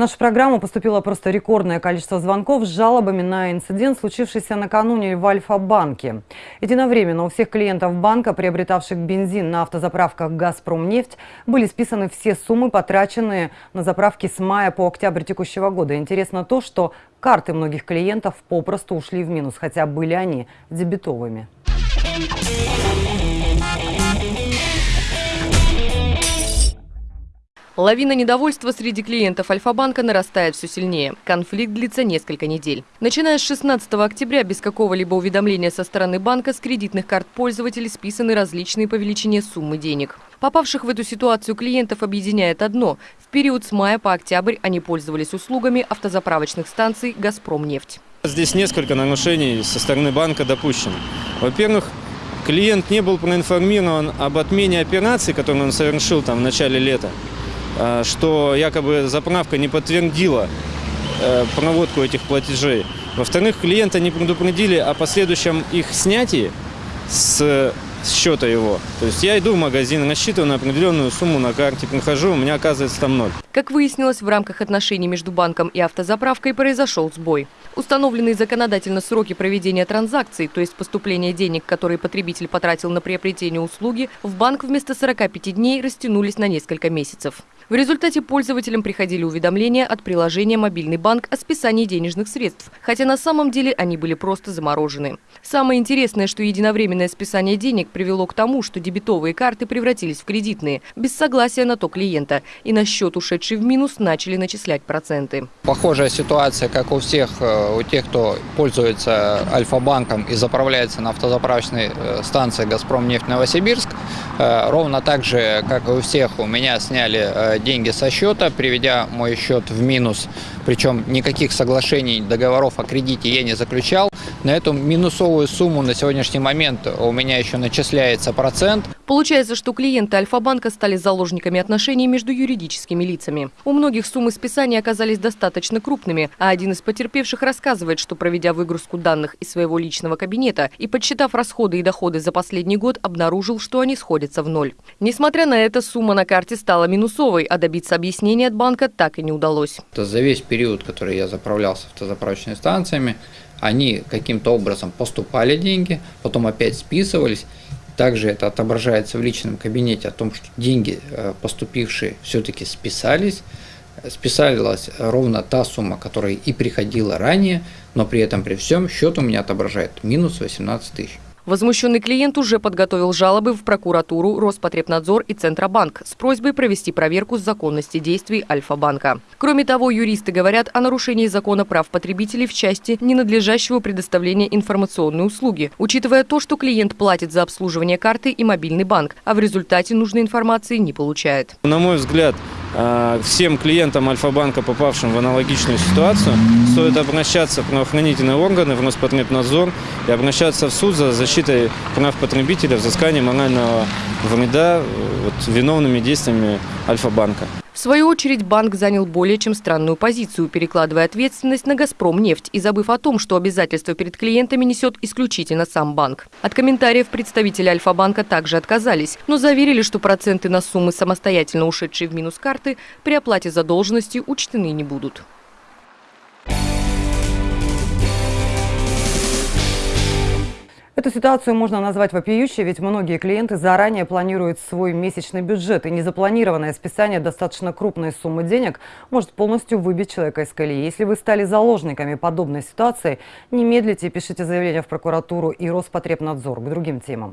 нашу программу поступило просто рекордное количество звонков с жалобами на инцидент, случившийся накануне в Альфа-банке. Единовременно у всех клиентов банка, приобретавших бензин на автозаправках «Газпромнефть», были списаны все суммы, потраченные на заправки с мая по октябрь текущего года. Интересно то, что карты многих клиентов попросту ушли в минус, хотя были они дебетовыми. Лавина недовольства среди клиентов Альфа-банка нарастает все сильнее. Конфликт длится несколько недель. Начиная с 16 октября без какого-либо уведомления со стороны банка с кредитных карт пользователей списаны различные по величине суммы денег. Попавших в эту ситуацию клиентов объединяет одно. В период с мая по октябрь они пользовались услугами автозаправочных станций «Газпромнефть». Здесь несколько нарушений со стороны банка допущено. Во-первых, клиент не был проинформирован об отмене операции, которую он совершил там в начале лета. Э, что якобы заправка не подтвердила э, проводку этих платежей. Во-вторых, клиента не предупредили о последующем их снятии с счета его. То есть я иду в магазин, рассчитываю на определенную сумму на карте, прихожу, у меня оказывается там ноль. Как выяснилось, в рамках отношений между банком и автозаправкой произошел сбой. Установленные законодательно сроки проведения транзакций, то есть поступления денег, которые потребитель потратил на приобретение услуги, в банк вместо 45 дней растянулись на несколько месяцев. В результате пользователям приходили уведомления от приложения «Мобильный банк» о списании денежных средств, хотя на самом деле они были просто заморожены. Самое интересное, что единовременное списание денег привело к тому, что дебетовые карты превратились в кредитные, без согласия на то клиента, и на счет, ушедший в минус, начали начислять проценты. Похожая ситуация, как у всех, э, у тех, кто пользуется Альфа-банком и заправляется на автозаправочной э, станции «Газпром нефть Новосибирск», э, ровно так же, как и у всех, у меня сняли деньги со счета, приведя мой счет в минус. Причем никаких соглашений, договоров о кредите я не заключал. На эту минусовую сумму на сегодняшний момент у меня еще начисляется процент. Получается, что клиенты Альфа-банка стали заложниками отношений между юридическими лицами. У многих суммы списания оказались достаточно крупными, а один из потерпевших рассказывает, что проведя выгрузку данных из своего личного кабинета и подсчитав расходы и доходы за последний год, обнаружил, что они сходятся в ноль. Несмотря на это, сумма на карте стала минусовой, а добиться объяснения от банка так и не удалось. За весь период, который я заправлялся автозаправочными станциями, они каким-то образом поступали деньги, потом опять списывались. Также это отображается в личном кабинете о том, что деньги, э, поступившие, все-таки списались. Списалась ровно та сумма, которая и приходила ранее, но при этом при всем счет у меня отображает минус 18 тысяч. Возмущенный клиент уже подготовил жалобы в прокуратуру, Роспотребнадзор и Центробанк с просьбой провести проверку законности действий Альфа-банка. Кроме того, юристы говорят о нарушении закона прав потребителей в части ненадлежащего предоставления информационной услуги, учитывая то, что клиент платит за обслуживание карты и мобильный банк, а в результате нужной информации не получает. На мой взгляд, всем клиентам Альфа-банка, попавшим в аналогичную ситуацию, стоит обращаться в правоохранительные органы, в Роспотребнадзор и обращаться в суд за защитой прав потребителя, взысканием морального вреда вот, виновными действиями Альфа-банка. В свою очередь банк занял более чем странную позицию, перекладывая ответственность на «Газпромнефть» и забыв о том, что обязательства перед клиентами несет исключительно сам банк. От комментариев представители Альфа-банка также отказались, но заверили, что проценты на суммы, самостоятельно ушедшие в минус карты, при оплате задолженности учтены не будут. Эту ситуацию можно назвать вопиющей, ведь многие клиенты заранее планируют свой месячный бюджет, и незапланированное списание достаточно крупной суммы денег может полностью выбить человека из колеи. Если вы стали заложниками подобной ситуации, не медлите и пишите заявление в прокуратуру и Роспотребнадзор к другим темам.